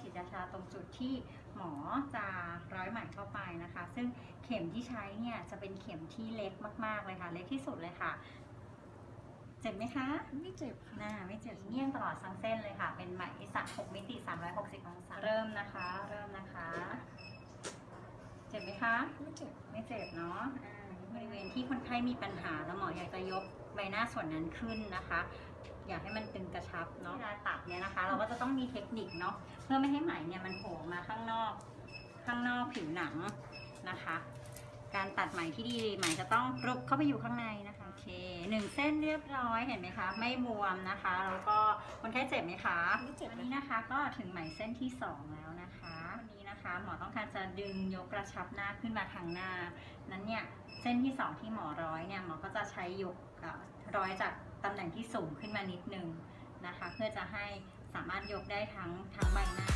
ฉีดยาชาตรงจุดที่หมอจะร้อยไหมเข้าไปนะคะ ซึ่งเข็มที่ใช้เนี่ยจะเป็นเข็มที่เล็กมากๆเลยค่ะ เล็กที่สุดเลยค่ะ เจ็บไหมคะไม่เจ็บค่ะหน้าไม่เจ็บเงี่ยงตลอดทั้งเส้นเลยค่ะ เป็นไหมสัก6มิติ360องศาเริ่มนะคะ เริ่มนะคะ เจ็บไหมคะ ไม่เจ็บไม่เจ็บเนาะอ่าบริเวณที่คนไข้มีปัญหาแล้วหมออยากจะยกใบหน้าส่วนนั้นขึ้นนะคะ อยากให้มันตึงกระชับเนาะเวลาตัดเนี่ยนะคะ เราก็จะต้องมีเทคนิคเนาะเพื่อไม่ให้ไหมเนี่ยมันโผล่มาข้างนอก ข้างนอกผิวหนังนะคะ การตัดไหมที่ดีไหมจะต้องรุบเข้าไปอยู่ข้างในนะคะโอเคหนึ่งเส้นเรียบร้อยเห็นไหมคะ ไม่บวมนะคะแล้วก็คนไข้เจ็บไหมคะไม่เจ็บวันนี้นะคะ ก็ถึงไหมเส้นที่2แล้วนะคะวันนี้นะคะ หมอต้องการจะดึงยกกระชับหน้าขึ้นมาทางหน้า นั้นเนี่ยเส้นที่2ที่หมอร้อยเนี่ยหมอก็จะใช้ยกเอ่อร้อยจาก ตำแหน่งที่สูงขึ้นมานิดนึงนะคะ เพื่อจะให้สามารถยกได้ทั้งทั้งใบหน้า